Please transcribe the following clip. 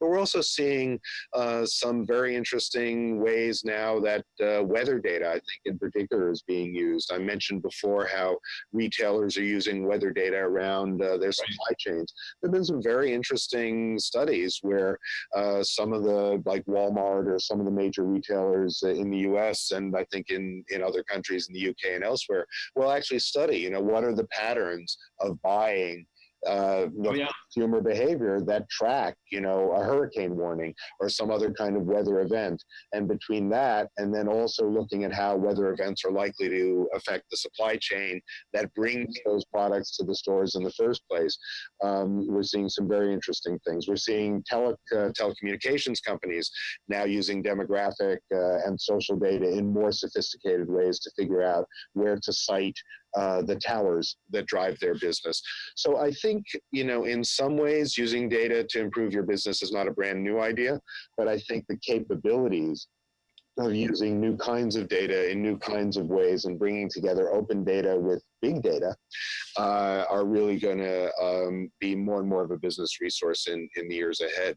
But we're also seeing uh, some very interesting ways now that uh, weather data, I think in particular, is being used. I mentioned before how retailers are using weather data around uh, their supply chains. There have been some very interesting studies where uh, some of the, like Walmart or some of the major retailers in the US and I think in, in other countries in the UK and elsewhere will actually study, you know, what are the patterns of buying uh, oh, yeah. consumer behavior that track, you know, a hurricane warning or some other kind of weather event. And between that and then also looking at how weather events are likely to affect the supply chain that brings those products to the stores in the first place, um, we're seeing some very interesting things. We're seeing tele uh, telecommunications companies now using demographic uh, and social data in more sophisticated ways to figure out where to site uh, the towers that drive their business. So I think, you know, in some ways using data to improve your business is not a brand new idea, but I think the capabilities of using new kinds of data in new kinds of ways and bringing together open data with big data uh, are really going to um, be more and more of a business resource in, in the years ahead.